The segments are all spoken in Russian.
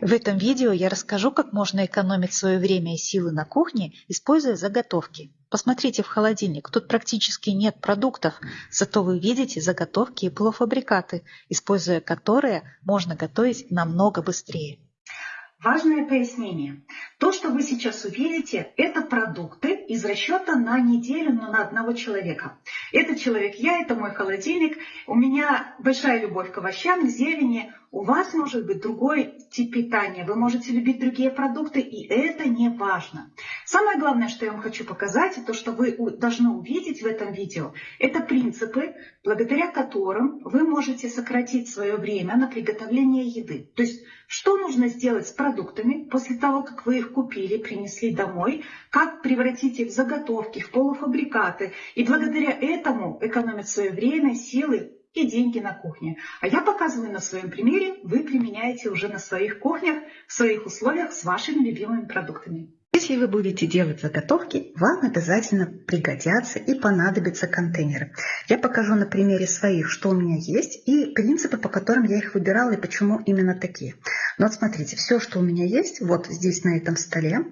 В этом видео я расскажу, как можно экономить свое время и силы на кухне, используя заготовки. Посмотрите в холодильник, тут практически нет продуктов, зато вы видите заготовки и полуфабрикаты, используя которые можно готовить намного быстрее. Важное пояснение. То, что вы сейчас увидите, это продукты из расчета на неделю, но на одного человека. Этот человек я, это мой холодильник. У меня большая любовь к овощам, к зелени. У вас может быть другой тип питания. Вы можете любить другие продукты, и это не важно. Самое главное, что я вам хочу показать, и то, что вы должны увидеть в этом видео, это принципы, благодаря которым вы можете сократить свое время на приготовление еды. То есть, что нужно сделать с продуктами после того, как вы их купили, принесли домой, как превратить их в заготовки, в полуфабрикаты, и благодаря этому экономить свое время, силы и деньги на кухне. А я показываю на своем примере, вы применяете уже на своих кухнях, в своих условиях с вашими любимыми продуктами. Если вы будете делать заготовки, вам обязательно пригодятся и понадобятся контейнеры. Я покажу на примере своих, что у меня есть, и принципы, по которым я их выбирала, и почему именно такие. Но вот смотрите, все, что у меня есть, вот здесь на этом столе.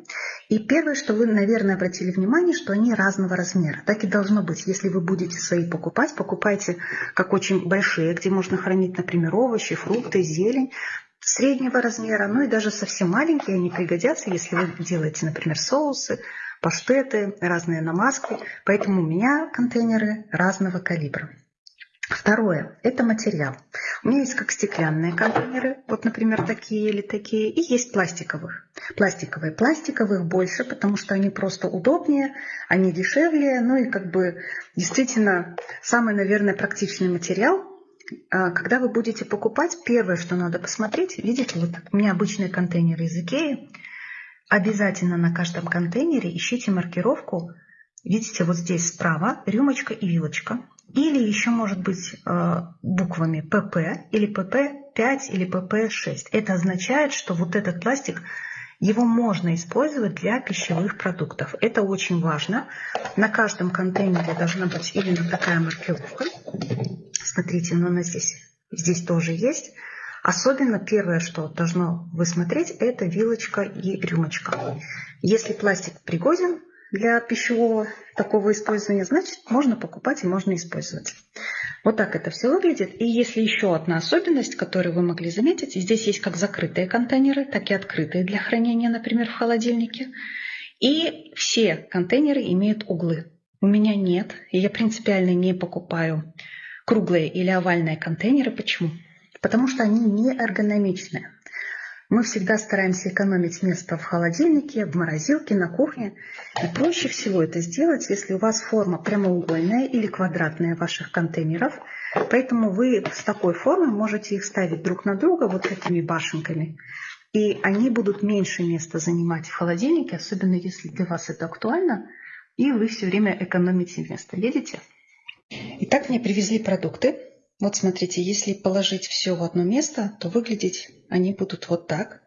И первое, что вы, наверное, обратили внимание, что они разного размера. Так и должно быть. Если вы будете свои покупать, покупайте как очень большие, где можно хранить, например, овощи, фрукты, зелень среднего размера, ну и даже совсем маленькие они пригодятся, если вы делаете, например, соусы, паштеты, разные намазки. Поэтому у меня контейнеры разного калибра. Второе – это материал. У меня есть как стеклянные контейнеры, вот, например, такие или такие, и есть пластиковых. Пластиковые. Пластиковых больше, потому что они просто удобнее, они дешевле, ну и как бы действительно самый, наверное, практичный материал, когда вы будете покупать, первое, что надо посмотреть, видите, вот у меня обычные контейнеры из Икеи, обязательно на каждом контейнере ищите маркировку, видите, вот здесь справа рюмочка и вилочка, или еще может быть а, буквами ПП или ПП5 или ПП6. Это означает, что вот этот пластик его можно использовать для пищевых продуктов. Это очень важно. На каждом контейнере должна быть именно такая маркировка. Смотрите, но она здесь, здесь тоже есть. Особенно первое, что должно вы смотреть, это вилочка и рюмочка. Если пластик пригоден для пищевого такого использования, значит можно покупать и можно использовать. Вот так это все выглядит. И если еще одна особенность, которую вы могли заметить, здесь есть как закрытые контейнеры, так и открытые для хранения, например, в холодильнике. И все контейнеры имеют углы. У меня нет, и я принципиально не покупаю круглые или овальные контейнеры. Почему? Потому что они не эргономичные. Мы всегда стараемся экономить место в холодильнике, в морозилке, на кухне. И проще всего это сделать, если у вас форма прямоугольная или квадратная ваших контейнеров. Поэтому вы с такой формой можете их ставить друг на друга вот этими башенками. И они будут меньше места занимать в холодильнике, особенно если для вас это актуально, и вы все время экономите место. Видите? Итак, мне привезли продукты. Вот смотрите, если положить все в одно место, то выглядеть они будут вот так.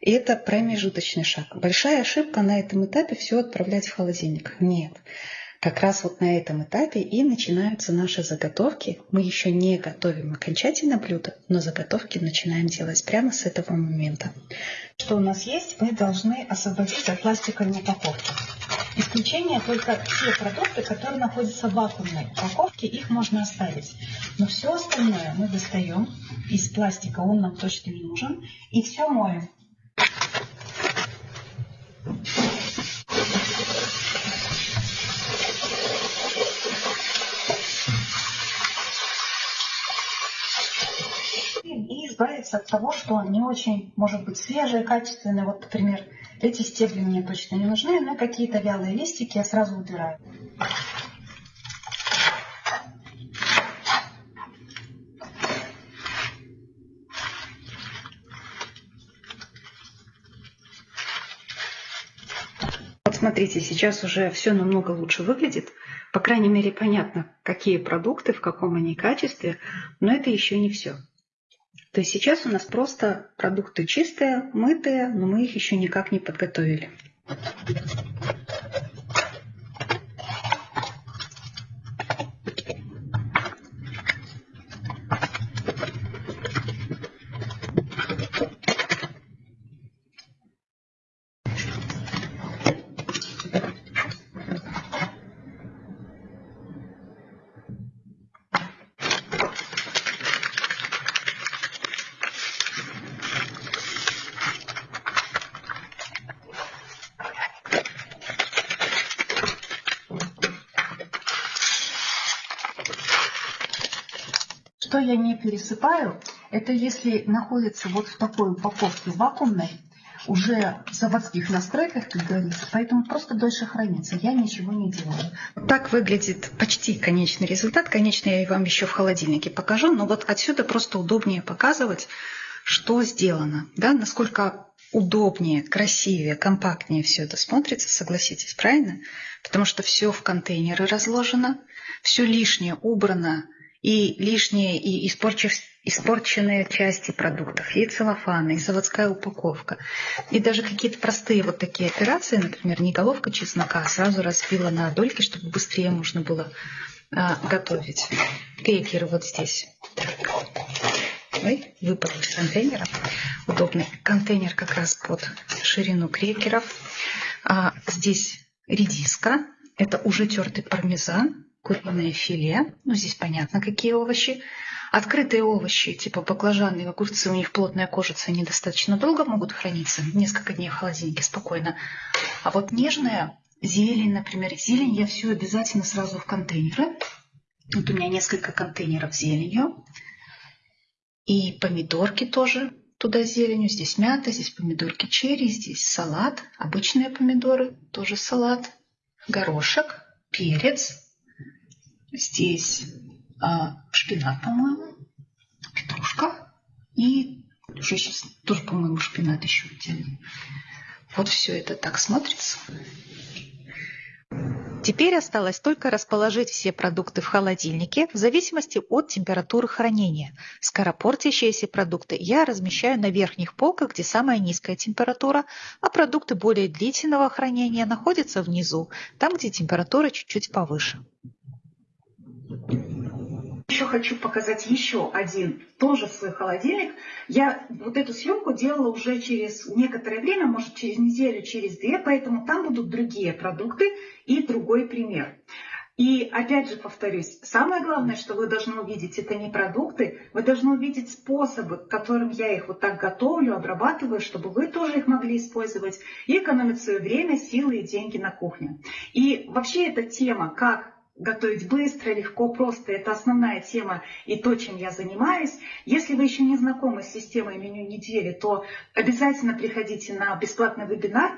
И это промежуточный шаг. Большая ошибка на этом этапе все отправлять в холодильник. Нет. Как раз вот на этом этапе и начинаются наши заготовки. Мы еще не готовим окончательно блюдо, но заготовки начинаем делать прямо с этого момента. Что у нас есть, мы должны освободить от пластиковой упаковки. Исключение только те продукты, которые находятся в вакуумной упаковке, их можно оставить. Но все остальное мы достаем из пластика, он нам точно не нужен, и все моем. Избавиться от того, что не очень может быть свежее, качественное. Вот, например, эти стебли мне точно не нужны, но какие-то вялые листики я сразу убираю. Вот смотрите, сейчас уже все намного лучше выглядит. По крайней мере, понятно, какие продукты, в каком они качестве, но это еще не все. То есть сейчас у нас просто продукты чистые, мытые, но мы их еще никак не подготовили. Я не пересыпаю, это если находится вот в такой упаковке вакуумной, уже в заводских настройках, как говорится, поэтому просто дольше хранится. Я ничего не делаю. Так выглядит почти конечный результат. Конечно, я вам еще в холодильнике покажу, но вот отсюда просто удобнее показывать, что сделано, да, насколько удобнее, красивее, компактнее все это смотрится, согласитесь, правильно? Потому что все в контейнеры разложено, все лишнее убрано, и лишние, и испорченные части продуктов, и целлофаны, и заводская упаковка. И даже какие-то простые вот такие операции, например, не головка чеснока, а сразу разбила на дольки, чтобы быстрее можно было а, готовить. Крекеры вот здесь. Ой, выпал из контейнера. Удобный контейнер как раз под ширину крекеров. А, здесь редиска. Это уже тертый пармезан куриное филе. Ну, здесь понятно, какие овощи. Открытые овощи, типа баклажаны и огурцы, у них плотная кожица, они достаточно долго могут храниться, несколько дней в холодильнике спокойно. А вот нежная зелень, например, зелень я все обязательно сразу в контейнеры. Вот у меня несколько контейнеров зеленью. И помидорки тоже туда зеленью. Здесь мята, здесь помидорки черри, здесь салат, обычные помидоры, тоже салат, горошек, перец, Здесь а, шпинат, по-моему, петрушка и уже сейчас тоже, по-моему, шпинат еще отдельно. Вот все это так смотрится. Теперь осталось только расположить все продукты в холодильнике в зависимости от температуры хранения. Скоропортящиеся продукты я размещаю на верхних полках, где самая низкая температура, а продукты более длительного хранения находятся внизу, там, где температура чуть-чуть повыше. Еще хочу показать еще один, тоже свой холодильник. Я вот эту съемку делала уже через некоторое время, может через неделю, через две, поэтому там будут другие продукты и другой пример. И опять же повторюсь, самое главное, что вы должны увидеть, это не продукты, вы должны увидеть способы, которым я их вот так готовлю, обрабатываю, чтобы вы тоже их могли использовать и экономить свое время, силы и деньги на кухне. И вообще эта тема, как готовить быстро, легко, просто. Это основная тема и то, чем я занимаюсь. Если вы еще не знакомы с системой меню недели, то обязательно приходите на бесплатный вебинар.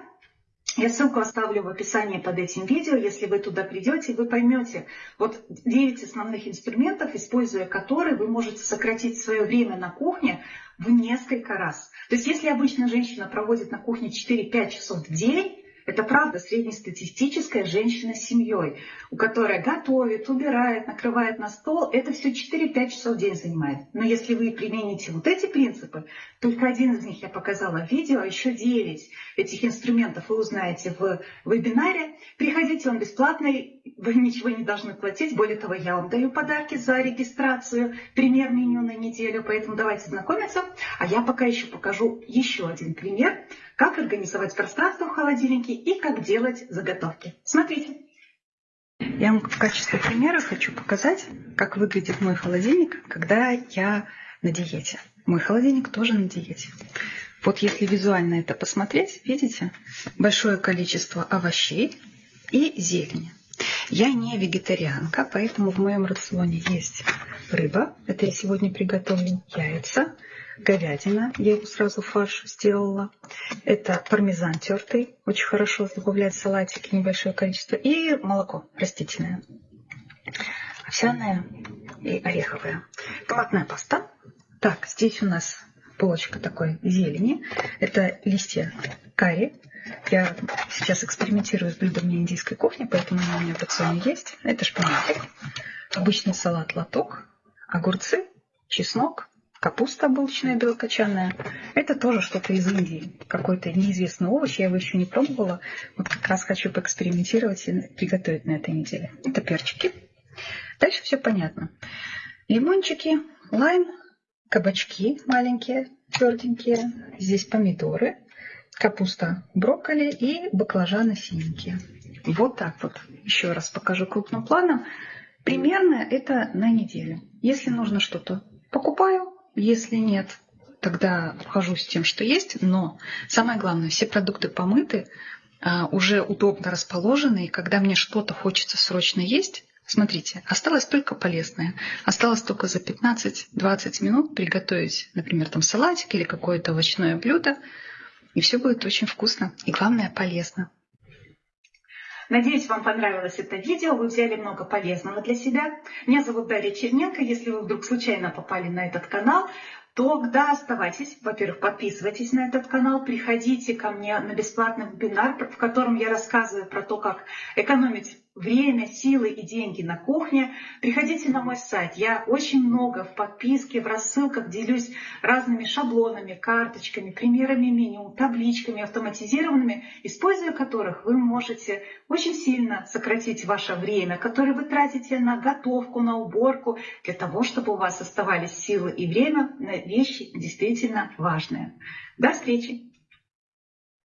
Я ссылку оставлю в описании под этим видео. Если вы туда придете, вы поймете вот 9 основных инструментов, используя которые вы можете сократить свое время на кухне в несколько раз. То есть если обычно женщина проводит на кухне 4-5 часов в день, это правда среднестатистическая женщина с семьей, у которой готовит, убирает, накрывает на стол. Это все 4-5 часов в день занимает. Но если вы примените вот эти принципы, только один из них я показала в видео, а еще 9 этих инструментов вы узнаете в вебинаре. Приходите, он бесплатный, вы ничего не должны платить. Более того, я вам даю подарки за регистрацию, пример меню на неделю, поэтому давайте знакомиться. А я пока еще покажу еще один пример, как организовать пространство в холодильнике и как делать заготовки. Смотрите. Я вам в качестве примера хочу показать, как выглядит мой холодильник, когда я на диете. Мой холодильник тоже на диете. Вот если визуально это посмотреть, видите, большое количество овощей и зелени. Я не вегетарианка, поэтому в моем рационе есть рыба. Это я сегодня приготовлю яйца, говядина, я его сразу фарш сделала. Это пармезан тертый, очень хорошо добавлять в салатики небольшое количество. И молоко растительное, овсяное и ореховое. Томатная паста. Так, здесь у нас полочка такой зелени. Это листья карри. Я сейчас экспериментирую с блюдами индийской кухни, поэтому у меня в рационе есть. Это шпинатик, обычный салат лоток, огурцы, чеснок, Капуста обычная белокочанная. Это тоже что-то из Индии. Какой-то неизвестный овощ. Я его еще не пробовала. Вот как раз хочу поэкспериментировать и приготовить на этой неделе. Это перчики. Дальше все понятно. Лимончики, лайм, кабачки маленькие, тверденькие. Здесь помидоры, капуста, брокколи и баклажаны синенькие. Вот так вот. Еще раз покажу крупным планом. Примерно это на неделю. Если нужно что-то покупаю, если нет, тогда обхожусь тем, что есть. Но самое главное, все продукты помыты, а, уже удобно расположены. И когда мне что-то хочется срочно есть, Смотрите, осталось только полезное. Осталось только за 15-20 минут приготовить, например, там салатик или какое-то овощное блюдо. И все будет очень вкусно. И главное, полезно. Надеюсь, вам понравилось это видео, вы взяли много полезного для себя. Меня зовут Дарья Черненко. Если вы вдруг случайно попали на этот канал, тогда оставайтесь. Во-первых, подписывайтесь на этот канал, приходите ко мне на бесплатный вебинар, в котором я рассказываю про то, как экономить время, силы и деньги на кухне, приходите на мой сайт. Я очень много в подписке, в рассылках делюсь разными шаблонами, карточками, примерами меню, табличками автоматизированными, используя которых вы можете очень сильно сократить ваше время, которое вы тратите на готовку, на уборку, для того, чтобы у вас оставались силы и время на вещи действительно важные. До встречи!